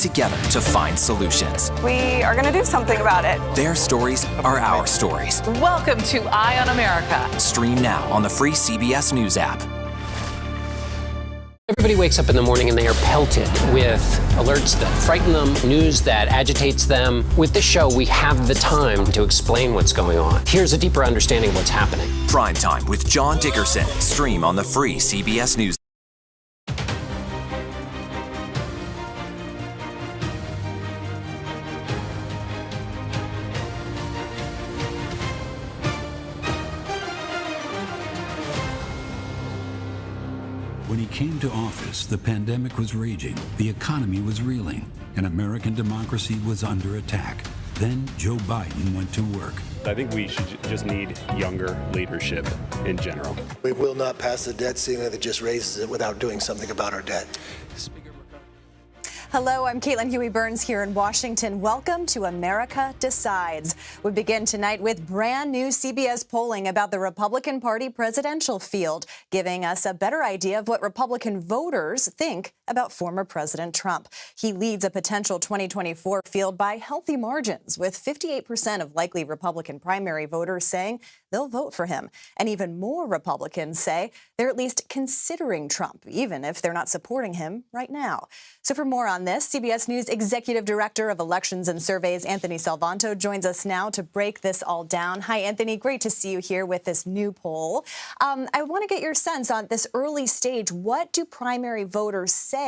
together to find solutions. We are going to do something about it. Their stories are our stories. Welcome to Eye on America. Stream now on the free CBS News app. Everybody wakes up in the morning and they are pelted with alerts that frighten them, news that agitates them. With this show, we have the time to explain what's going on. Here's a deeper understanding of what's happening. Prime Time with John Dickerson. Stream on the free CBS News. Came to office, the pandemic was raging, the economy was reeling, and American democracy was under attack. Then Joe Biden went to work. I think we should just need younger leadership in general. We will not pass the debt ceiling that just raises it without doing something about our debt. Hello, I'm Caitlin Huey Burns here in Washington. Welcome to America Decides. We begin tonight with brand new CBS polling about the Republican Party presidential field, giving us a better idea of what Republican voters think about former President Trump. He leads a potential 2024 field by healthy margins, with 58% of likely Republican primary voters saying they'll vote for him. And even more Republicans say they're at least considering Trump, even if they're not supporting him right now. So for more on this, CBS News Executive Director of Elections and Surveys, Anthony Salvanto, joins us now to break this all down. Hi, Anthony. Great to see you here with this new poll. Um, I want to get your sense on this early stage. What do primary voters say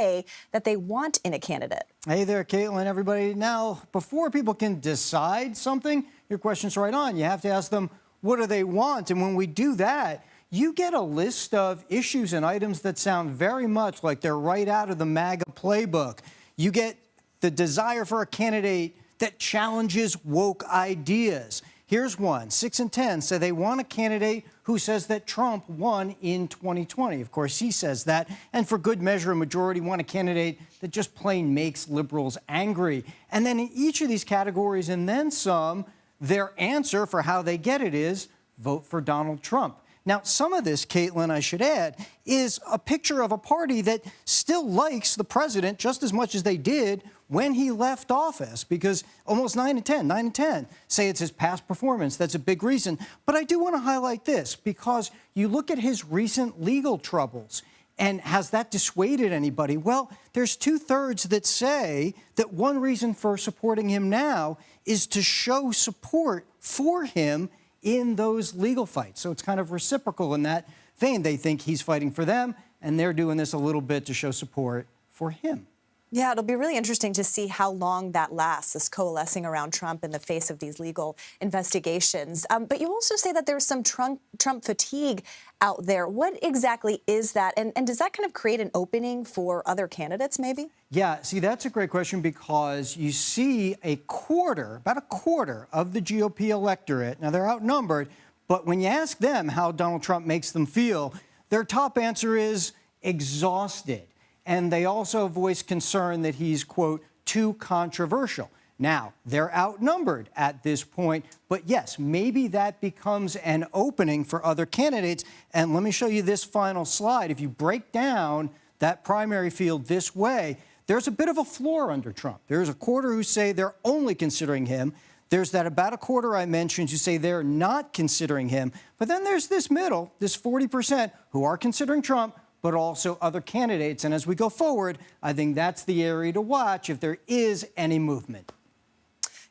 that they want in a candidate? Hey there, Caitlin, everybody. Now, before people can decide something, your question's right on. You have to ask them, what do they want? And when we do that, you get a list of issues and items that sound very much like they're right out of the MAGA playbook. You get the desire for a candidate that challenges woke ideas. Here's one. 6 and 10 say they want a candidate who says that Trump won in 2020. Of course, he says that. And for good measure, a majority want a candidate that just plain makes liberals angry. And then in each of these categories and then some, their answer for how they get it is vote for Donald Trump. Now, some of this, Caitlin, I should add, is a picture of a party that still likes the president just as much as they did when he left office, because almost 9 in 10, 9 in 10 say it's his past performance. That's a big reason. But I do want to highlight this, because you look at his recent legal troubles, and has that dissuaded anybody? Well, there's two thirds that say that one reason for supporting him now is to show support for him in those legal fights. So it's kind of reciprocal in that vein. They think he's fighting for them, and they're doing this a little bit to show support for him. Yeah, it'll be really interesting to see how long that lasts, this coalescing around Trump in the face of these legal investigations. Um, but you also say that there's some Trump, Trump fatigue out there. What exactly is that? And, and does that kind of create an opening for other candidates, maybe? Yeah, see, that's a great question because you see a quarter, about a quarter of the GOP electorate, now they're outnumbered, but when you ask them how Donald Trump makes them feel, their top answer is exhausted and they also voice concern that he's, quote, too controversial. Now, they're outnumbered at this point, but yes, maybe that becomes an opening for other candidates. And let me show you this final slide. If you break down that primary field this way, there's a bit of a floor under Trump. There's a quarter who say they're only considering him. There's that about a quarter I mentioned who say they're not considering him. But then there's this middle, this 40% who are considering Trump, but also other candidates. And as we go forward, I think that's the area to watch if there is any movement.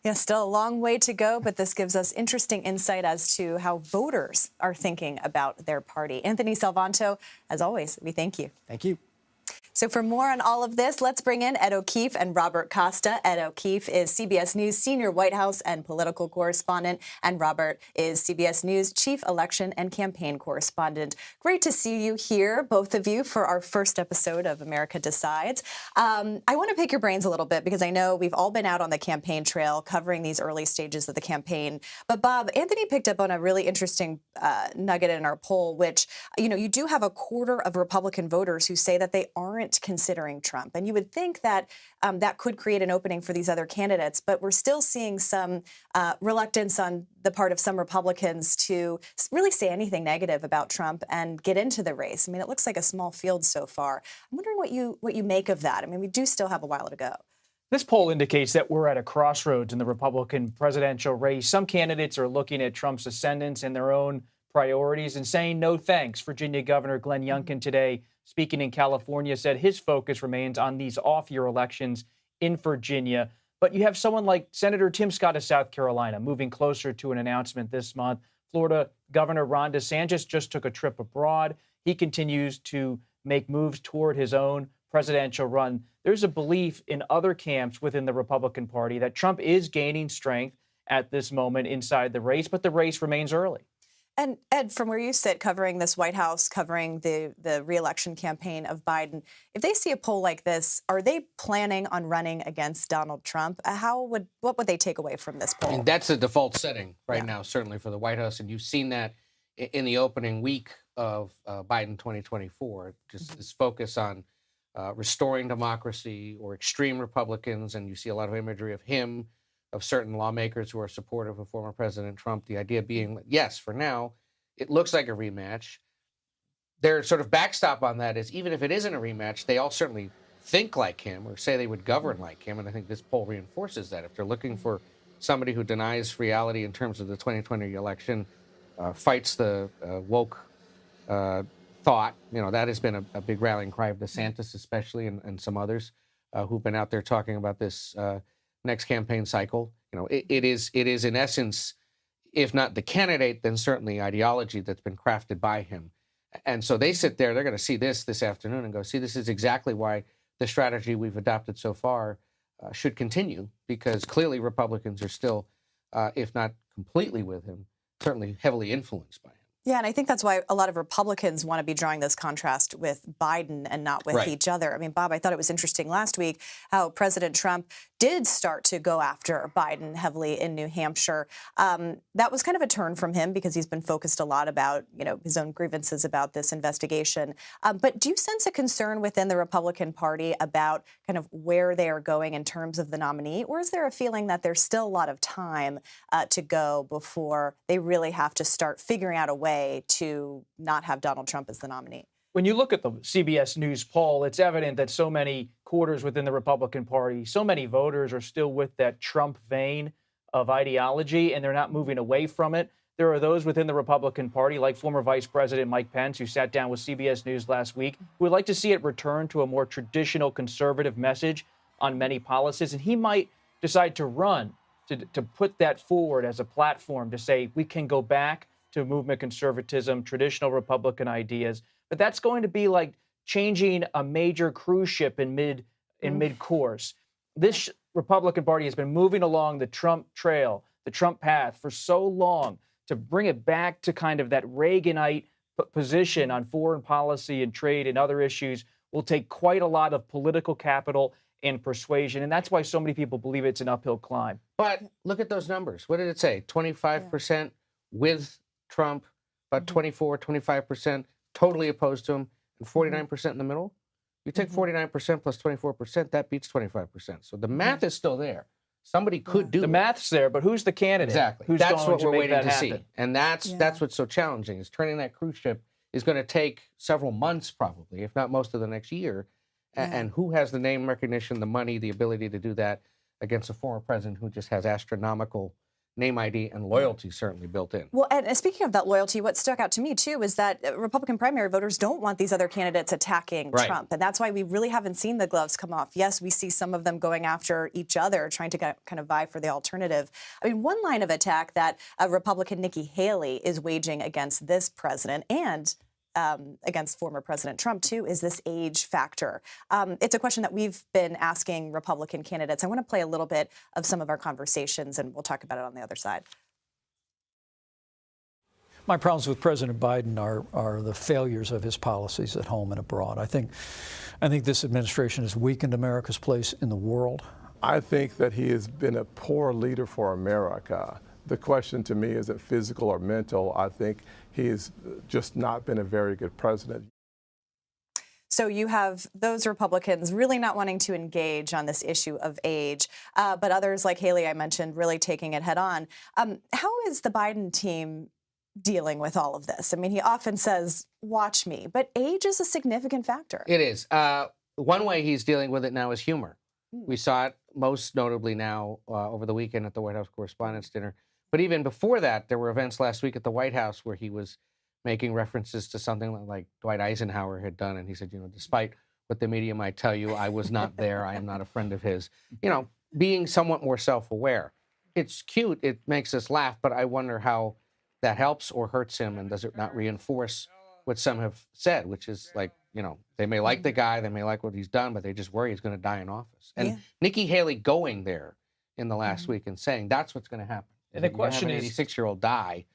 Yeah, still a long way to go, but this gives us interesting insight as to how voters are thinking about their party. Anthony Salvanto, as always, we thank you. Thank you. So for more on all of this, let's bring in Ed O'Keefe and Robert Costa. Ed O'Keefe is CBS News senior White House and political correspondent, and Robert is CBS News chief election and campaign correspondent. Great to see you here, both of you, for our first episode of America Decides. Um, I want to pick your brains a little bit because I know we've all been out on the campaign trail covering these early stages of the campaign. But Bob, Anthony picked up on a really interesting uh, nugget in our poll, which, you know, you do have a quarter of Republican voters who say that they aren't aren't considering Trump. And you would think that um, that could create an opening for these other candidates, but we're still seeing some uh, reluctance on the part of some Republicans to really say anything negative about Trump and get into the race. I mean, it looks like a small field so far. I'm wondering what you what you make of that. I mean, we do still have a while to go. This poll indicates that we're at a crossroads in the Republican presidential race. Some candidates are looking at Trump's ascendance and their own priorities and saying no thanks. Virginia Governor Glenn mm-hmm. Youngkin today, speaking in California, said his focus remains on these off year elections in Virginia. But you have someone like Senator Tim Scott of South Carolina moving closer to an announcement this month. Florida Governor Ron DeSantis just took a trip abroad. He continues to make moves toward his own presidential run. There's a belief in other camps within the Republican Party that Trump is gaining strength at this moment inside the race, but the race remains early. And Ed, from where you sit, covering this White House, covering the the reelection campaign of Biden, if they see a poll like this, are they planning on running against Donald Trump? Uh, how would what would they take away from this poll? And that's the default setting right yeah. now, certainly for the White House, and you've seen that in the opening week of uh, Biden 2024. Just mm-hmm. this focus on uh, restoring democracy or extreme Republicans, and you see a lot of imagery of him, of certain lawmakers who are supportive of former President Trump. The idea being, yes, for now, it looks like a rematch. Their sort of backstop on that is even if it isn't a rematch, they all certainly think like him or say they would govern like him. And I think this poll reinforces that. If they're looking for somebody who denies reality in terms of the 2020 election, uh, fights the uh, woke uh, thought. You know, that has been a, a big rallying cry of DeSantis, especially, and, and some others uh, who've been out there talking about this uh, next campaign cycle. You know, it, it is it is in essence, if not the candidate, then certainly ideology that's been crafted by him. And so they sit there, they're going to see this this afternoon and go, see, this is exactly why the strategy we've adopted so far uh, should continue, because clearly Republicans are still, uh, if not completely with him, certainly heavily influenced by him. Yeah, and I think that's why a lot of Republicans want to be drawing this contrast with Biden and not with right. each other. I mean, Bob, I thought it was interesting last week how President Trump did start to go after Biden heavily in New Hampshire. Um, that was kind of a turn from him because he's been focused a lot about, you know, his own grievances about this investigation. Um, but do you sense a concern within the Republican Party about kind of where they are going in terms of the nominee, or is there a feeling that there's still a lot of time uh, to go before they really have to start figuring out a way? way to not have Donald Trump as the nominee. When you look at the CBS News poll, it's evident that so many quarters within the Republican Party, so many voters are still with that Trump vein of ideology and they're not moving away from it. There are those within the Republican Party, like former Vice President Mike Pence, who sat down with CBS News last week, who would like to see it return to a more traditional conservative message on many policies. And he might decide to run to, to put that forward as a platform to say we can go back to movement conservatism, traditional Republican ideas. But that's going to be like changing a major cruise ship in mid in mm. mid course. This Republican Party has been moving along the Trump trail, the Trump path for so long to bring it back to kind of that Reaganite position on foreign policy and trade and other issues will take quite a lot of political capital and persuasion. And that's why so many people believe it's an uphill climb. But look at those numbers. What did it say? 25% yeah. with Trump, about mm-hmm. 24, 25% totally opposed to him, and 49% mm-hmm. in the middle. You take 49% mm-hmm. plus 24%, that beats 25%. So the math is still there. Somebody could do the it. math's there, but who's the candidate? Exactly. Who's that's what we're waiting to happen? see, and that's yeah. that's what's so challenging. Is turning that cruise ship is going to take several months, probably, if not most of the next year. Yeah. And who has the name recognition, the money, the ability to do that against a former president who just has astronomical name ID and loyalty certainly built in. Well, and speaking of that loyalty, what stuck out to me too is that uh, Republican primary voters don't want these other candidates attacking right. Trump, and that's why we really haven't seen the gloves come off. Yes, we see some of them going after each other, trying to get, kind of vie for the alternative. I mean, one line of attack that uh, Republican Nikki Haley is waging against this president and um, against former President Trump, too, is this age factor. Um, it's a question that we've been asking Republican candidates. I want to play a little bit of some of our conversations, and we'll talk about it on the other side. My problems with President Biden are, are the failures of his policies at home and abroad. I think, I think this administration has weakened America's place in the world. I think that he has been a poor leader for America. The question to me is it physical or mental? I think he's just not been a very good president. So you have those Republicans really not wanting to engage on this issue of age, uh, but others like Haley, I mentioned, really taking it head on. Um, how is the Biden team dealing with all of this? I mean, he often says, watch me, but age is a significant factor. It is. Uh, one way he's dealing with it now is humor. We saw it most notably now uh, over the weekend at the White House Correspondents' Dinner. But even before that, there were events last week at the White House where he was making references to something like Dwight Eisenhower had done. And he said, you know, despite what the media might tell you, I was not there. I am not a friend of his. You know, being somewhat more self aware. It's cute. It makes us laugh. But I wonder how that helps or hurts him. And does it not reinforce what some have said, which is like, you know, they may like mm. the guy, they may like what he's done, but they just worry he's going to die in office. And Yeah. Nikki Haley going there in the last mm-hmm. week and saying that's what's going to happen. And the You're question have an is- 86 year old die,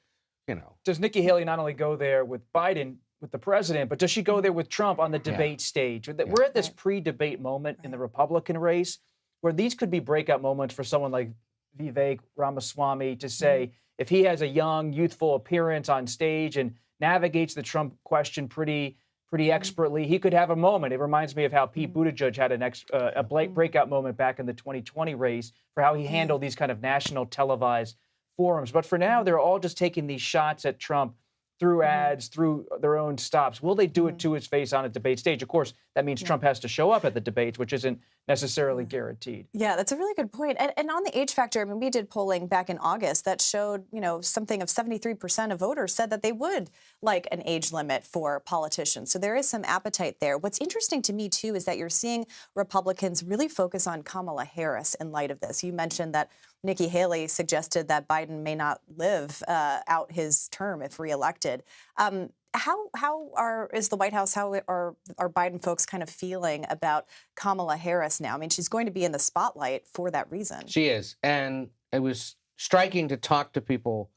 you know. Does Nikki Haley not only go there with Biden, with the president, but does she go there with Trump on the Yeah. debate stage? We're at this pre debate moment in the Republican race where these could be breakout moments for someone like Vivek Ramaswamy to say, mm-hmm. if he has a young, youthful appearance on stage and navigates the Trump question pretty pretty mm-hmm. expertly, he could have a moment. It reminds me of how Pete mm-hmm. Buttigieg had an ex, uh, a bla- breakout moment back in the 2020 race for how he handled these kind of national televised forums. But for now, mm-hmm. they're all just taking these shots at Trump through mm-hmm. ads, through their own stops. Will they do it mm-hmm. to his face on a debate stage? Of course, that means Trump has to show up at the debates, which isn't necessarily guaranteed. Yeah, that's a really good point. And, and on the age factor, I mean, we did polling back in August that showed, you know, something of 73% of voters said that they would like an age limit for politicians. So there is some appetite there. What's interesting to me, too, is that you're seeing Republicans really focus on Kamala Harris in light of this. You mentioned that Nikki Haley suggested that Biden may not live uh, out his term if reelected. Um, how how are is the White House how are are Biden folks kind of feeling about Kamala Harris now? I mean, she's going to be in the spotlight for that reason. She is. And it was striking to talk to people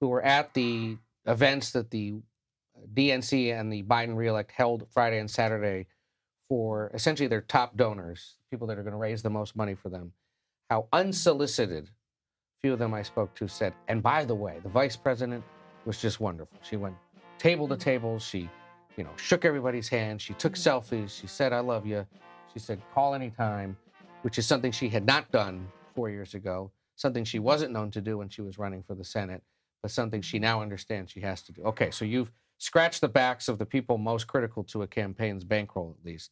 who were at the events that the DNC and the Biden reelect held Friday and Saturday for essentially their top donors, people that are going to raise the most money for them. How unsolicited, few of them I spoke to said, and by the way, the vice president was just wonderful. She went table to mm-hmm. table. She, you know, shook everybody's hand. She took mm-hmm. selfies. She said, I love you. She said, call anytime, which is something she had not done four years ago, something she wasn't known to do when she was running for the Senate, but something she now understands she has to do. Okay, so you've scratched the backs of the people most critical to a campaign's bankroll, at least.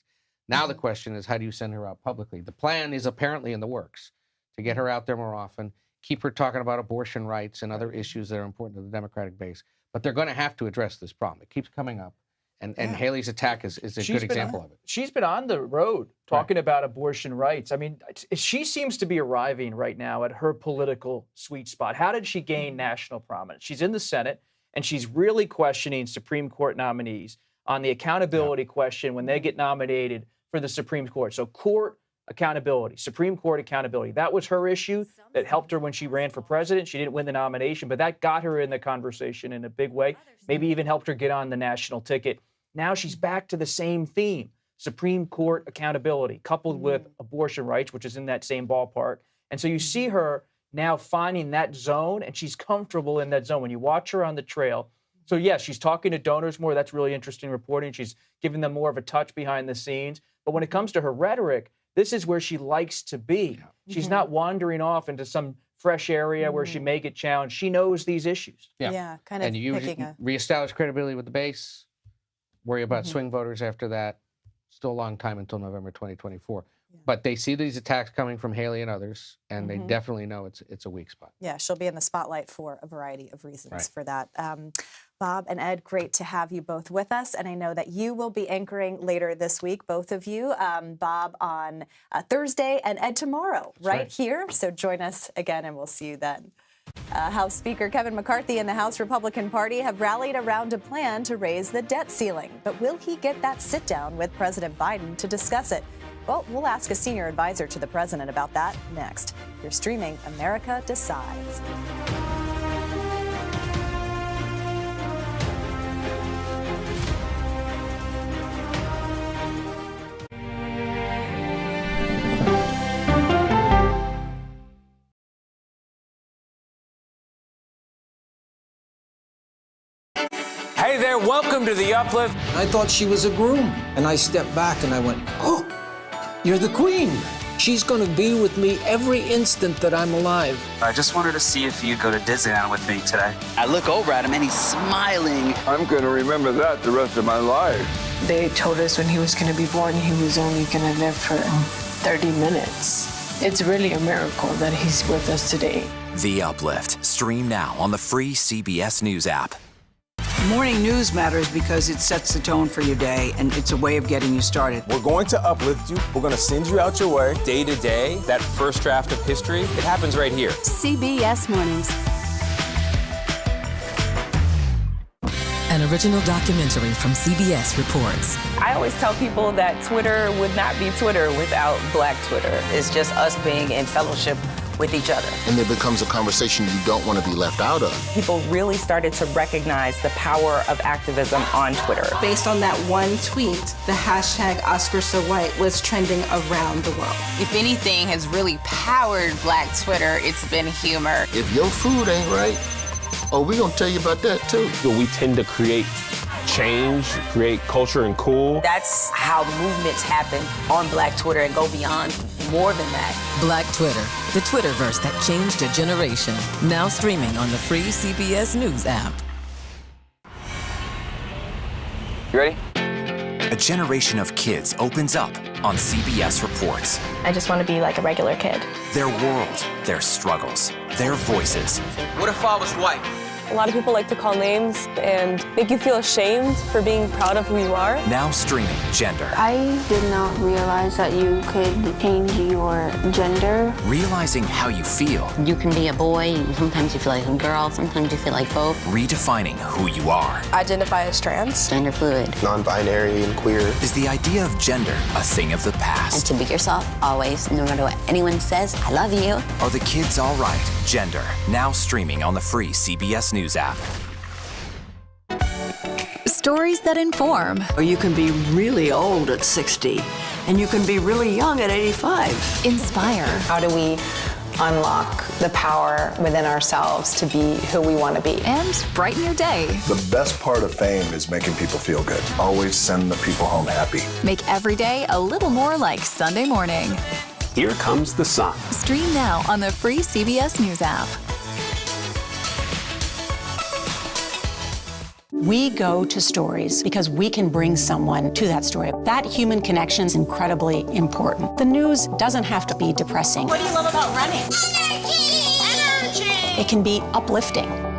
Now the mm-hmm. question is, how do you send her out publicly? The plan is apparently in the works to get her out there more often, keep her talking about abortion rights and other issues that are important to the Democratic base. But they're going to have to address this problem. It keeps coming up. And, and Yeah. Haley's attack is, is a She's good example on- of it. She's been on the road talking about abortion rights. I mean, she seems to be arriving right now at her political sweet spot. How did she gain mm-hmm. national prominence? She's in the Senate and she's really questioning Supreme Court nominees on the accountability question when they get nominated for the Supreme Court. So, court accountability, Supreme Court accountability. That was her issue that helped her when she ran for president. She didn't win the nomination, but that got her in the conversation in a big way. Maybe even helped her get on the national ticket. Now she's back to the same theme Supreme Court accountability, coupled with mm-hmm. abortion rights, which is in that same ballpark. And so you mm-hmm. see her now finding that zone, and she's comfortable in that zone. When you watch her on the trail, so yes, she's talking to donors more. That's really interesting reporting. She's giving them more of a touch behind the scenes. But when it comes to her rhetoric, this is where she likes to be. She's Mhm. not wandering off into some fresh area where she may get challenged. She knows these issues. Yeah, yeah kind of and you picking a- reestablish credibility with the base, worry about Mhm. swing voters after that. Still a long time until November 2024. But they see these attacks coming from Haley and others, and Mhm. they definitely know it's it's a weak spot. Yeah, she'll be in the spotlight for a variety of reasons Right. for that. Um, Bob and Ed, great to have you both with us. And I know that you will be anchoring later this week, both of you. Um, Bob on uh, Thursday and Ed tomorrow, right, right. here. So join us again and we'll see you then. Uh, House Speaker Kevin McCarthy and the House Republican Party have rallied around a plan to raise the debt ceiling. But will he get that sit down with President Biden to discuss it? Well, we'll ask a senior advisor to the president about that next. You're streaming America Decides. Hey there, welcome to the Uplift. I thought she was a groom, and I stepped back and I went, Oh, you're the queen. She's going to be with me every instant that I'm alive. I just wanted to see if you'd go to Disneyland with me today. I look over at him and he's smiling. I'm going to remember that the rest of my life. They told us when he was going to be born, he was only going to live for um, 30 minutes. It's really a miracle that he's with us today. The Uplift. Stream now on the free CBS News app. Morning news matters because it sets the tone for your day and it's a way of getting you started. We're going to uplift you. We're going to send you out your way day to day. That first draft of history, it happens right here. CBS Mornings. An original documentary from CBS reports. I always tell people that Twitter would not be Twitter without Black Twitter. It's just us being in fellowship with each other. And it becomes a conversation you don't want to be left out of. People really started to recognize the power of activism on Twitter. Based on that one tweet, the hashtag Oscars So White was trending around the world. If anything has really powered Black Twitter, it's been humor. If your food ain't right, oh, we gonna tell you about that too. We tend to create change, create culture and cool. That's how movements happen on Black Twitter and go beyond more than that. Black Twitter, the Twitterverse that changed a generation. Now streaming on the free CBS News app. You ready? A generation of kids opens up on CBS Reports. I just want to be like a regular kid. Their world, their struggles, their voices. What if I was white? A lot of people like to call names and make you feel ashamed for being proud of who you are. Now streaming Gender. I did not realize that you could change your gender. Realizing how you feel. You can be a boy, sometimes you feel like a girl, sometimes you feel like both. Redefining who you are. Identify as trans. Gender fluid. Non-binary and queer. Is the idea of gender a thing of the past? And to be yourself, always, no matter what anyone says, I love you. Are the kids all right? Gender. Now streaming on the free CBS News app. Stories that inform. Or you can be really old at 60 and you can be really young at 85. Inspire. How do we unlock the power within ourselves to be who we want to be? And brighten your day. The best part of fame is making people feel good. Always send the people home happy. Make every day a little more like Sunday morning. Here comes the sun. Stream now on the free CBS News app. We go to stories because we can bring someone to that story. That human connection is incredibly important. The news doesn't have to be depressing. What do you love about running? Energy! Energy! It can be uplifting.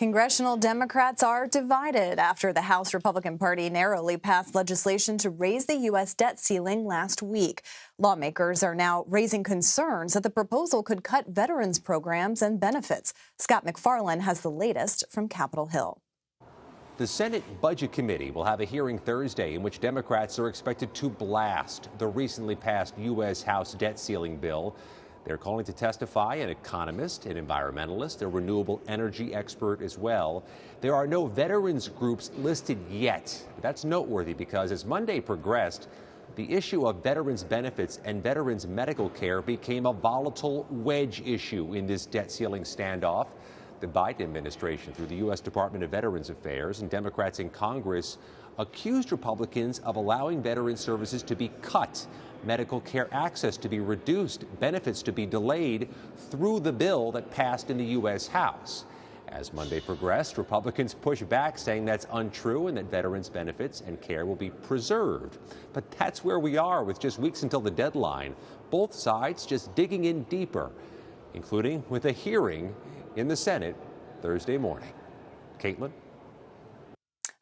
Congressional Democrats are divided after the House Republican Party narrowly passed legislation to raise the U.S. debt ceiling last week. Lawmakers are now raising concerns that the proposal could cut veterans programs and benefits. Scott MacFarlane has the latest from Capitol Hill. The Senate Budget Committee will have a hearing Thursday in which Democrats are expected to blast the recently passed U.S. House debt ceiling bill. They're calling to testify an economist, an environmentalist, a renewable energy expert as well. There are no veterans groups listed yet. That's noteworthy because as Monday progressed, the issue of veterans benefits and veterans medical care became a volatile wedge issue in this debt ceiling standoff. The Biden administration, through the U.S. Department of Veterans Affairs and Democrats in Congress, accused Republicans of allowing veteran services to be cut medical care access to be reduced, benefits to be delayed through the bill that passed in the U.S. House. As Monday progressed, Republicans pushed back, saying that's untrue and that veterans' benefits and care will be preserved. But that's where we are with just weeks until the deadline. Both sides just digging in deeper, including with a hearing in the Senate Thursday morning. Caitlin?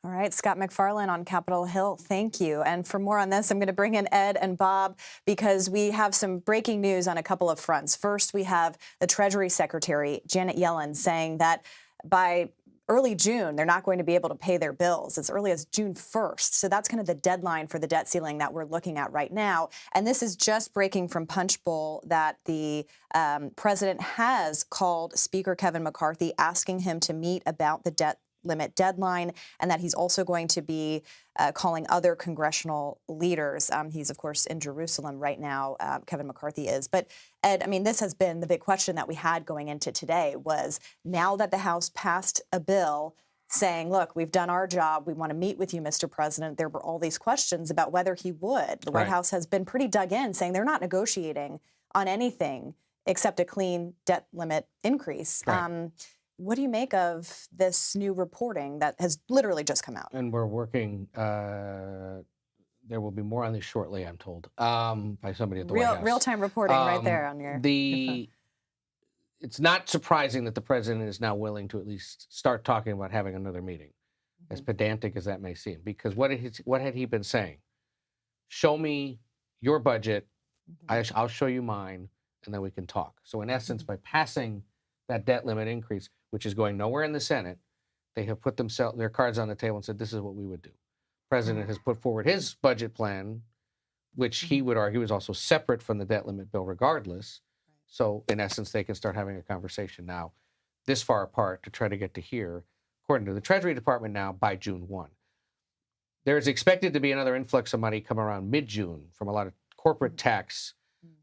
All right, Scott MacFarlane on Capitol Hill, thank you. And for more on this, I'm going to bring in Ed and Bob because we have some breaking news on a couple of fronts. First, we have the Treasury Secretary, Janet Yellen, saying that by early June, they're not going to be able to pay their bills as early as June 1st. So that's kind of the deadline for the debt ceiling that we're looking at right now. And this is just breaking from Punchbowl that the um, president has called Speaker Kevin McCarthy, asking him to meet about the debt limit deadline, and that he's also going to be uh, calling other congressional leaders. Um, he's, of course, in Jerusalem right now, uh, Kevin McCarthy is. But, Ed, I mean, this has been the big question that we had going into today was now that the House passed a bill saying, look, we've done our job. We want to meet with you, Mr. President. There were all these questions about whether he would. The White Right. House has been pretty dug in, saying they're not negotiating on anything except a clean debt limit increase. Right. Um, what do you make of this new reporting that has literally just come out? And we're working. Uh, there will be more on this shortly, I'm told, um, by somebody at the real White House. real time reporting um, right there on your. The your it's not surprising that the president is now willing to at least start talking about having another meeting, mm-hmm. as pedantic as that may seem. Because what had he, what had he been saying? Show me your budget, mm-hmm. I, will show you mine, and then we can talk. So in essence, mm-hmm. by passing that debt limit increase, which is going nowhere in the Senate, they have put themselves their cards on the table and said, "This is what we would do." President mm-hmm. has put forward his budget plan, which he mm-hmm. would argue is also separate from the debt limit bill, regardless. So in essence, they can start having a conversation now, this far apart, to try to get to here, according to the Treasury Department now by June 1. There's expected to be another influx of money come around mid-June from a lot of corporate mm. tax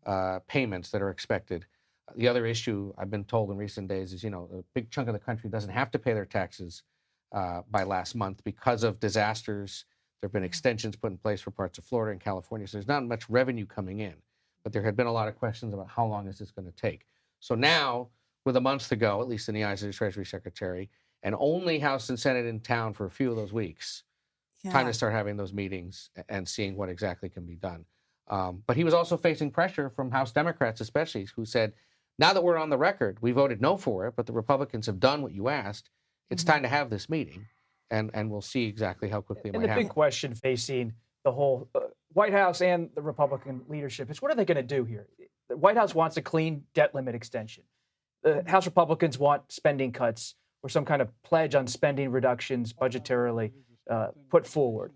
uh, payments that are expected. The other issue I've been told in recent days is, you know, a big chunk of the country doesn't have to pay their taxes uh, by last month because of disasters. There have been mm. extensions put in place for parts of Florida and California, so there's not much revenue coming in but there had been a lot of questions about how long is this going to take. So now, with a month to go, at least in the eyes of the Treasury Secretary, and only House and Senate in town for a few of those weeks, yeah. time to start having those meetings and seeing what exactly can be done. Um, but he was also facing pressure from House Democrats, especially, who said, now that we're on the record, we voted no for it, but the Republicans have done what you asked. It's mm-hmm. time to have this meeting, and, and we'll see exactly how quickly it and might the happen. big question facing the whole uh, White House and the Republican leadership is what are they going to do here? The White House wants a clean debt limit extension. The House Republicans want spending cuts or some kind of pledge on spending reductions budgetarily uh, put forward.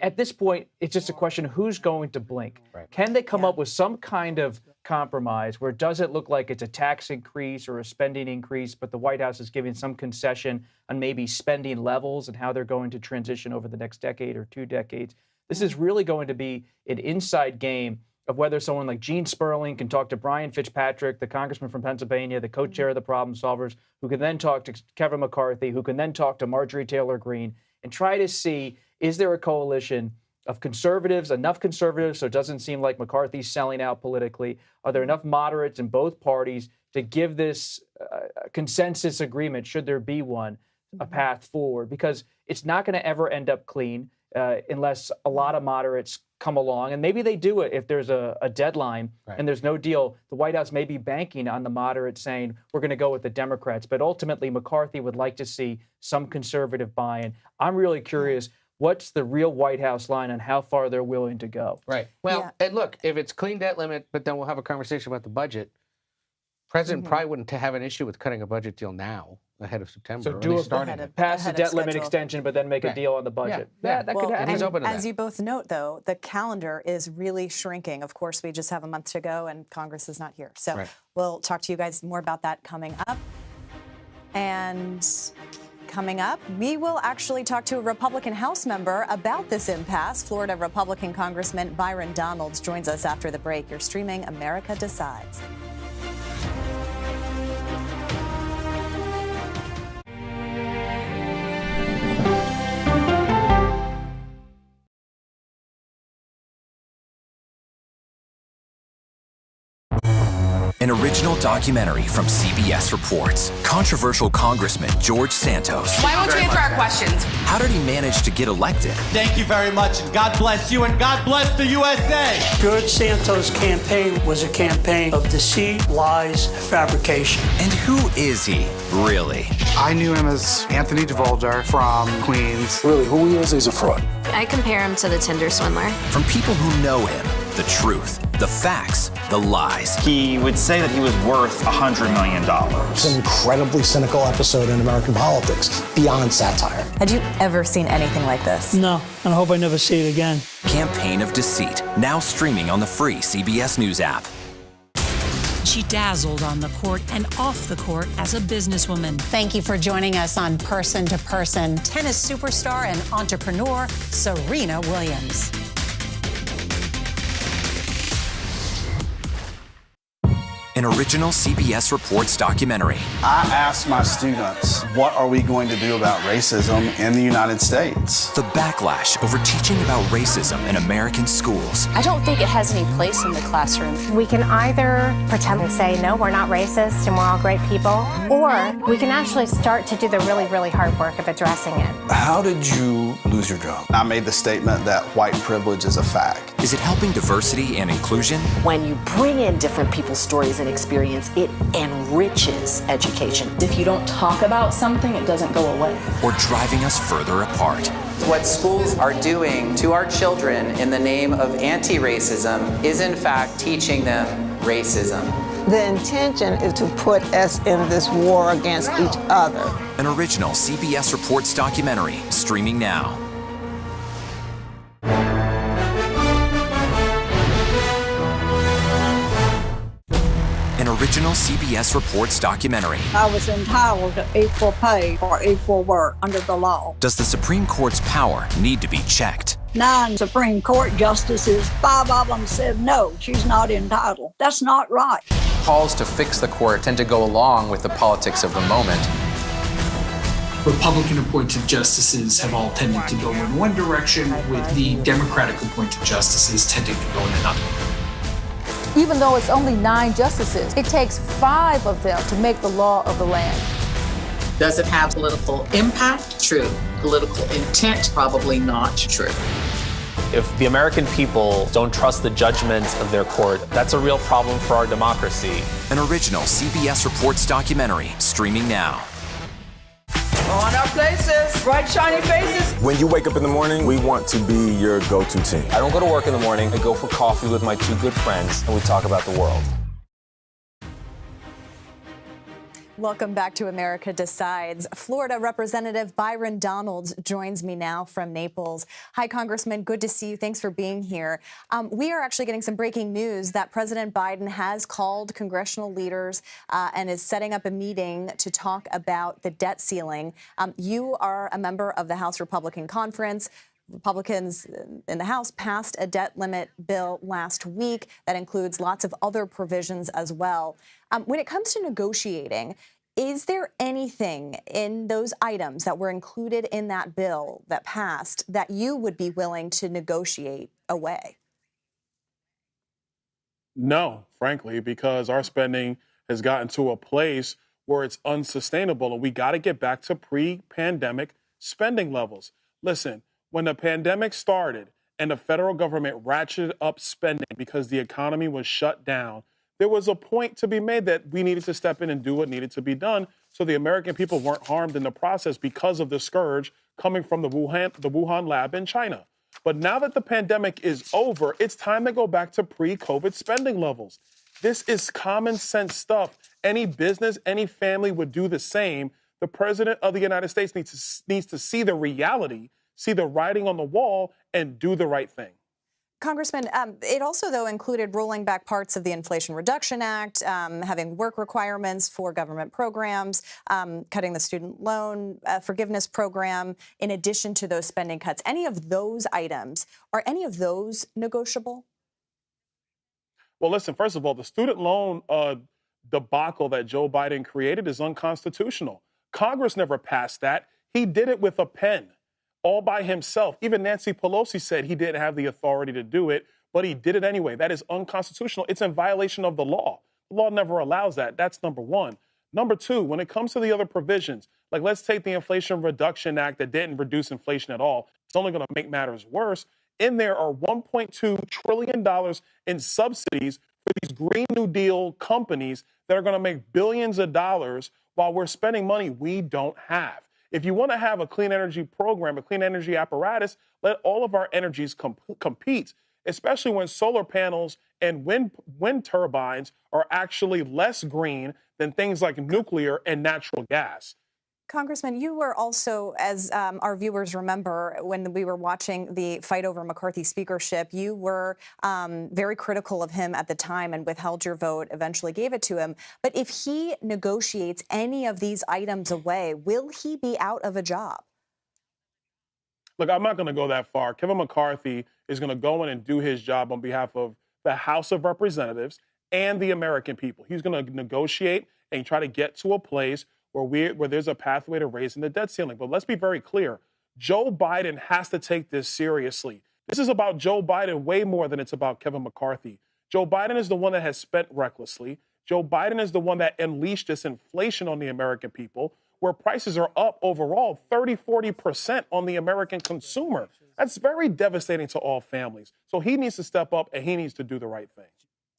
At this point, it's just a question of who's going to blink. Right. Can they come yeah. up with some kind of compromise where it doesn't look like it's a tax increase or a spending increase, but the White House is giving some concession on maybe spending levels and how they're going to transition over the next decade or two decades? This is mm-hmm. really going to be an inside game of whether someone like Gene Sperling can talk to Brian Fitzpatrick, the congressman from Pennsylvania, the mm-hmm. co-chair of the Problem Solvers, who can then talk to Kevin McCarthy, who can then talk to Marjorie Taylor Greene, and try to see is there a coalition of conservatives, enough conservatives so it doesn't seem like McCarthy's selling out politically? Are there enough moderates in both parties to give this uh, consensus agreement, should there be one, a mm-hmm. path forward? Because it's not going to ever end up clean uh, unless a lot of moderates come along. And maybe they do it if there's a, a deadline right. and there's no deal. The White House may be banking on the moderates saying, we're going to go with the Democrats. But ultimately, McCarthy would like to see some conservative buy in. I'm really curious. What's the real White House line on how far they're willing to go? Right. Well, yeah. and look, if it's clean debt limit, but then we'll have a conversation about the budget. President mm-hmm. probably wouldn't have an issue with cutting a budget deal now ahead of September. So do a starting of, pass the debt limit extension, but then make right. a deal on the budget. Yeah, yeah. that well, could happen. he's open to as that. you both note, though, the calendar is really shrinking. Of course, we just have a month to go, and Congress is not here. So right. we'll talk to you guys more about that coming up. And coming up, we will actually talk to a Republican House member about this impasse. Florida Republican Congressman Byron Donalds joins us after the break. You're streaming America Decides. Original documentary from CBS reports. Controversial Congressman George Santos. Why won't you answer our questions? How did he manage to get elected? Thank you very much, and God bless you, and God bless the USA. George Santos' campaign was a campaign of deceit, lies, fabrication. And who is he, really? I knew him as Anthony DeVolder from Queens. Really, who he is, he's a fraud. I compare him to the Tinder swindler. From people who know him, the truth, the facts, the lies. He would say that he was worth $100 million. It's an incredibly cynical episode in American politics, beyond satire. Had you ever seen anything like this? No, and I hope I never see it again. Campaign of Deceit, now streaming on the free CBS News app. She dazzled on the court and off the court as a businesswoman. Thank you for joining us on Person to Person. Tennis superstar and entrepreneur Serena Williams. An original CBS Reports documentary. I asked my students, what are we going to do about racism in the United States? The backlash over teaching about racism in American schools. I don't think it has any place in the classroom. We can either pretend and say, no, we're not racist and we're all great people, or we can actually start to do the really, really hard work of addressing it. How did you lose your job? I made the statement that white privilege is a fact. Is it helping diversity and inclusion? When you bring in different people's stories and experience, it enriches education. If you don't talk about something, it doesn't go away. Or driving us further apart? What schools are doing to our children in the name of anti racism is, in fact, teaching them racism. The intention is to put us in this war against each other. An original CBS Reports documentary streaming now. Original CBS Reports documentary. I was entitled to equal pay for equal work under the law. Does the Supreme Court's power need to be checked? Nine Supreme Court justices, five of them said no, she's not entitled. That's not right. Calls to fix the court tend to go along with the politics of the moment. Republican appointed justices have all tended to go in one direction, with the Democratic appointed justices tending to go in another. Even though it's only nine justices, it takes five of them to make the law of the land. Does it have political impact? True. Political intent? Probably not true. If the American people don't trust the judgment of their court, that's a real problem for our democracy. An original CBS Reports documentary streaming now. On our places, bright shiny faces. When you wake up in the morning, we want to be your go-to team. I don't go to work in the morning. I go for coffee with my two good friends, and we talk about the world. Welcome back to America Decides. Florida Representative Byron Donalds joins me now from Naples. Hi, Congressman. Good to see you. Thanks for being here. Um, we are actually getting some breaking news that President Biden has called congressional leaders uh, and is setting up a meeting to talk about the debt ceiling. Um, you are a member of the House Republican Conference. Republicans in the House passed a debt limit bill last week that includes lots of other provisions as well. Um, when it comes to negotiating, is there anything in those items that were included in that bill that passed that you would be willing to negotiate away? No, frankly, because our spending has gotten to a place where it's unsustainable and we got to get back to pre pandemic spending levels. Listen, when the pandemic started and the federal government ratcheted up spending because the economy was shut down, there was a point to be made that we needed to step in and do what needed to be done so the American people weren't harmed in the process because of the scourge coming from the Wuhan, the Wuhan lab in China. But now that the pandemic is over, it's time to go back to pre COVID spending levels. This is common sense stuff. Any business, any family would do the same. The president of the United States needs to, needs to see the reality, see the writing on the wall, and do the right thing. Congressman, um, it also, though, included rolling back parts of the Inflation Reduction Act, um, having work requirements for government programs, um, cutting the student loan uh, forgiveness program, in addition to those spending cuts. Any of those items, are any of those negotiable? Well, listen, first of all, the student loan uh, debacle that Joe Biden created is unconstitutional. Congress never passed that. He did it with a pen all by himself. Even Nancy Pelosi said he didn't have the authority to do it, but he did it anyway. That is unconstitutional. It's in violation of the law. The law never allows that. That's number one. Number two, when it comes to the other provisions, like let's take the Inflation Reduction Act that didn't reduce inflation at all, it's only going to make matters worse. In there are $1.2 trillion in subsidies for these Green New Deal companies that are going to make billions of dollars while we're spending money we don't have. If you want to have a clean energy program, a clean energy apparatus, let all of our energies comp- compete, especially when solar panels and wind, wind turbines are actually less green than things like nuclear and natural gas. Congressman, you were also, as um, our viewers remember, when we were watching the fight over McCarthy speakership, you were um, very critical of him at the time and withheld your vote, eventually gave it to him. But if he negotiates any of these items away, will he be out of a job? Look, I'm not going to go that far. Kevin McCarthy is going to go in and do his job on behalf of the House of Representatives and the American people. He's going to negotiate and try to get to a place where we where there's a pathway to raising the debt ceiling. But let's be very clear. Joe Biden has to take this seriously. This is about Joe Biden way more than it's about Kevin McCarthy. Joe Biden is the one that has spent recklessly. Joe Biden is the one that unleashed this inflation on the American people, where prices are up overall 30, 40% on the American consumer. That's very devastating to all families. So he needs to step up and he needs to do the right thing.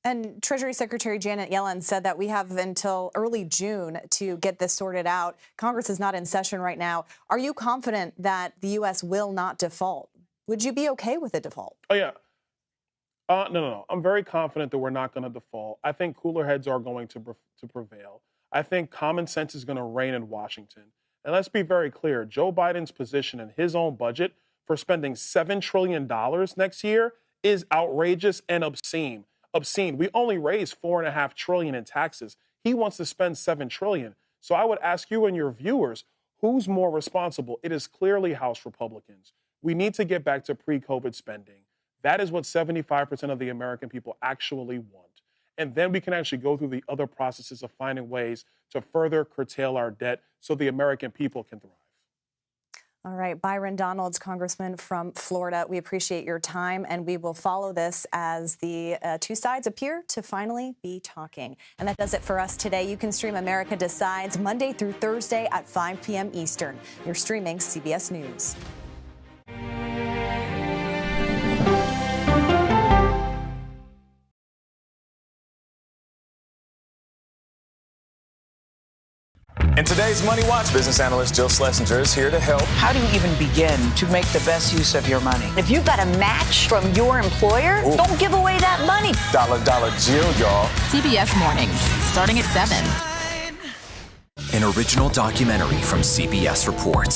And Treasury Secretary Janet Yellen said that we have until early June to get this sorted out. Congress is not in session right now. Are you confident that the U.S. will not default? Would you be okay with a default? Oh, yeah. Uh, no, no, no. I'm very confident that we're not going to default. I think cooler heads are going to, to prevail. I think common sense is going to reign in Washington. And let's be very clear Joe Biden's position in his own budget for spending $7 trillion next year is outrageous and obscene obscene. We only raise four and a half trillion in taxes. He wants to spend seven trillion. So I would ask you and your viewers, who's more responsible? It is clearly House Republicans. We need to get back to pre-COVID spending. That is what 75% of the American people actually want. And then we can actually go through the other processes of finding ways to further curtail our debt so the American people can thrive. All right, Byron Donalds, Congressman from Florida, we appreciate your time and we will follow this as the uh, two sides appear to finally be talking. And that does it for us today. You can stream America Decides Monday through Thursday at 5 p.m. Eastern. You're streaming CBS News. Today's Money Watch, business analyst Jill Schlesinger is here to help. How do you even begin to make the best use of your money? If you've got a match from your employer, Ooh. don't give away that money. Dollar, dollar, Jill, y'all. CBS Mornings, starting at 7. An original documentary from CBS Reports.